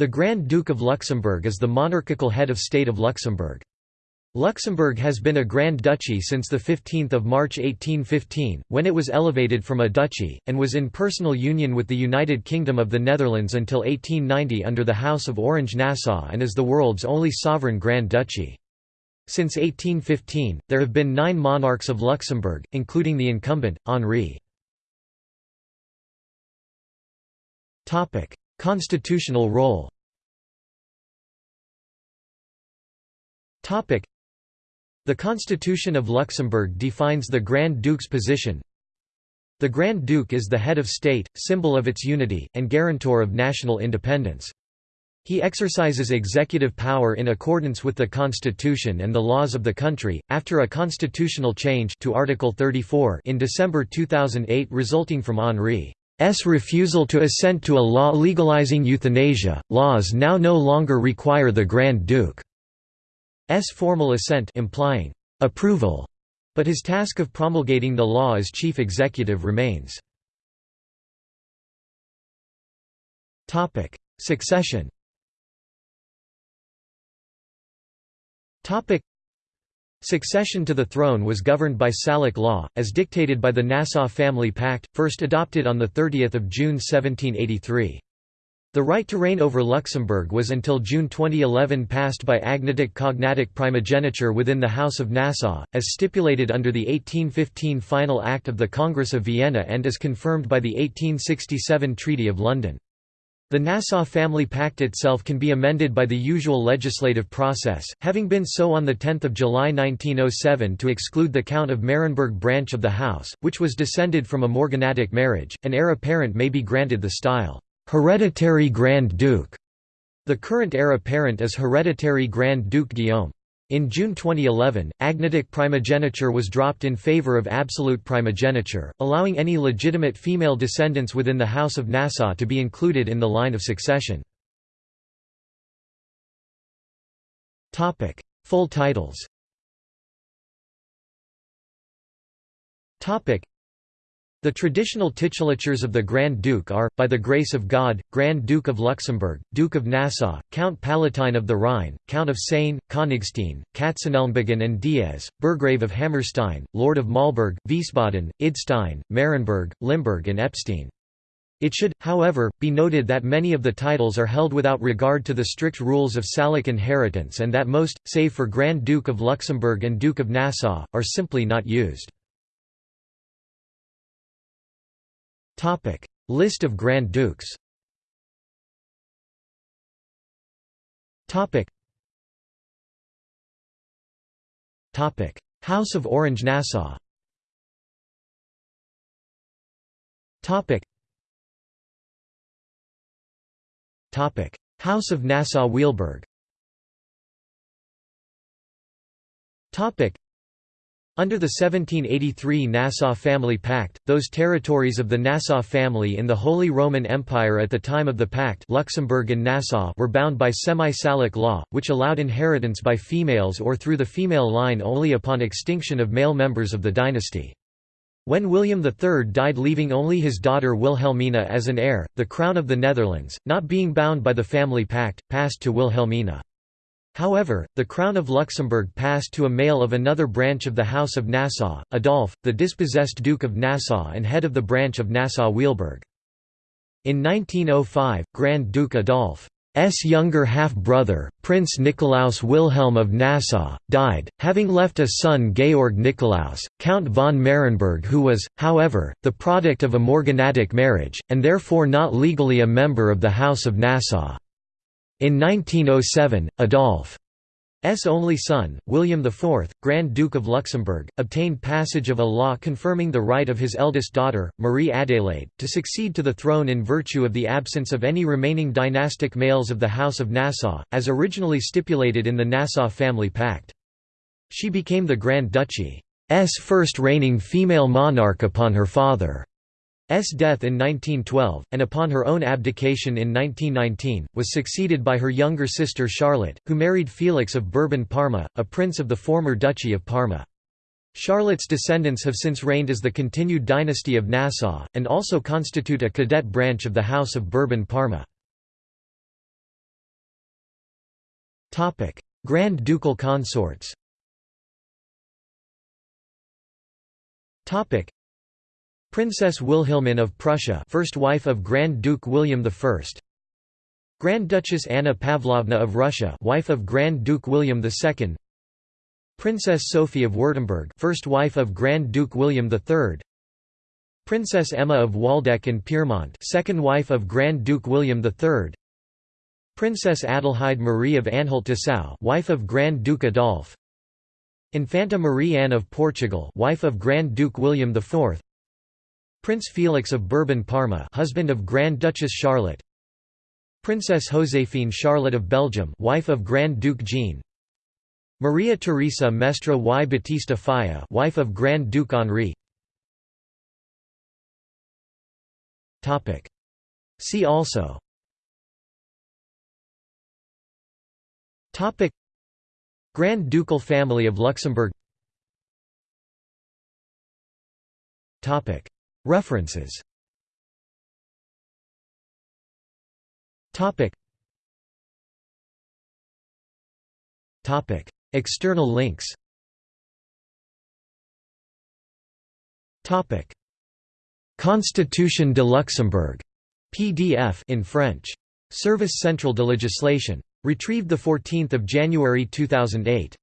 The Grand Duke of Luxembourg is the monarchical head of state of Luxembourg. Luxembourg has been a Grand Duchy since 15 March 1815, when it was elevated from a duchy, and was in personal union with the United Kingdom of the Netherlands until 1890 under the House of Orange-Nassau and is the world's only sovereign Grand Duchy. Since 1815, there have been nine monarchs of Luxembourg, including the incumbent, Henri. Constitutional role The Constitution of Luxembourg defines the Grand Duke's position. The Grand Duke is the head of state, symbol of its unity, and guarantor of national independence. He exercises executive power in accordance with the constitution and the laws of the country, after a constitutional change to Article 34 in December 2008 resulting from Henri S refusal to assent to a law legalizing euthanasia. Laws now no longer require the Grand Duke's formal assent implying approval, but his task of promulgating the law as chief executive remains. Succession. Succession to the throne was governed by Salic law, as dictated by the Nassau Family Pact, first adopted on 30 June 1783. The right to reign over Luxembourg was until June 2011 passed by agnatic cognatic primogeniture within the House of Nassau, as stipulated under the 1815 Final Act of the Congress of Vienna and as confirmed by the 1867 Treaty of London. The Nassau Family Pact itself can be amended by the usual legislative process, having been so on 10 July 1907 to exclude the Count of Merenberg branch of the house, which was descended from a morganatic marriage. An heir apparent may be granted the style, hereditary Grand Duke. The current heir apparent is hereditary Grand Duke Guillaume. In June 2011, agnatic primogeniture was dropped in favor of absolute primogeniture, allowing any legitimate female descendants within the House of Nassau to be included in the line of succession. Full titles the traditional titulatures of the Grand Duke are, by the grace of God, Grand Duke of Luxembourg, Duke of Nassau, Count Palatine of the Rhine, Count of Sayn, Königstein, Katzenelnbogen and Diez, Burgrave of Hammerstein, Lord of Malberg, Wiesbaden, Idstein, Merenberg, Limburg and Epstein. It should, however, be noted that many of the titles are held without regard to the strict rules of Salic inheritance and that most, save for Grand Duke of Luxembourg and Duke of Nassau, are simply not used. List of Grand Dukes. House of Orange-Nassau. Topic. Topic: House of Nassau-Weilburg. Under the 1783 Nassau Family Pact, those territories of the Nassau family in the Holy Roman Empire at the time of the pact Luxembourg and Nassau were bound by semi-Salic law, which allowed inheritance by females or through the female line only upon extinction of male members of the dynasty. When William III died leaving only his daughter Wilhelmina as an heir, the crown of the Netherlands, not being bound by the family pact, passed to Wilhelmina. However, the Crown of Luxembourg passed to a male of another branch of the House of Nassau, Adolphe, the dispossessed Duke of Nassau and head of the branch of Nassau-Weilburg. In 1905, Grand Duke Adolphe's younger half-brother, Prince Nikolaus Wilhelm of Nassau, died, having left a son Georg Nikolaus, Count von Merenberg who was, however, the product of a morganatic marriage, and therefore not legally a member of the House of Nassau. In 1907, Adolphe's only son, William IV, Grand Duke of Luxembourg, obtained passage of a law confirming the right of his eldest daughter, Marie Adélaïde, to succeed to the throne in virtue of the absence of any remaining dynastic males of the House of Nassau, as originally stipulated in the Nassau Family Pact. She became the Grand Duchy's first reigning female monarch upon her father. S death in 1912, and upon her own abdication in 1919, was succeeded by her younger sister Charlotte, who married Felix of Bourbon-Parma, a prince of the former Duchy of Parma. Charlotte's descendants have since reigned as the continued dynasty of Nassau, and also constitute a cadet branch of the House of Bourbon-Parma. Grand Ducal consorts Princess Wilhelmine of Prussia first wife of Grand Duke William I Grand Duchess Anna Pavlovna of Russia wife of Grand Duke William II Princess Sophie of Württemberg first wife of Grand Duke William III Princess Emma of Waldeck and Pyrmont second wife of Grand Duke William III Princess Adelheid Marie of Anhalt-Dessau wife of Grand Duke Adolf Infanta Marie Anne of Portugal wife of Grand Duke William IV Prince Felix of Bourbon-Parma husband of Grand Duchess Charlotte. Princess Joséphine Charlotte of Belgium wife of Grand Duke Jean. Maria Teresa Mestre y Batista Falla wife of Grand Duke Henri. Topic. See also. Topic. Grand Ducal family of Luxembourg. Topic References. Topic. Topic. External links. Topic. Constitution de Luxembourg. PDF in French. Service Central de Legislation. Retrieved the 14th of January 2008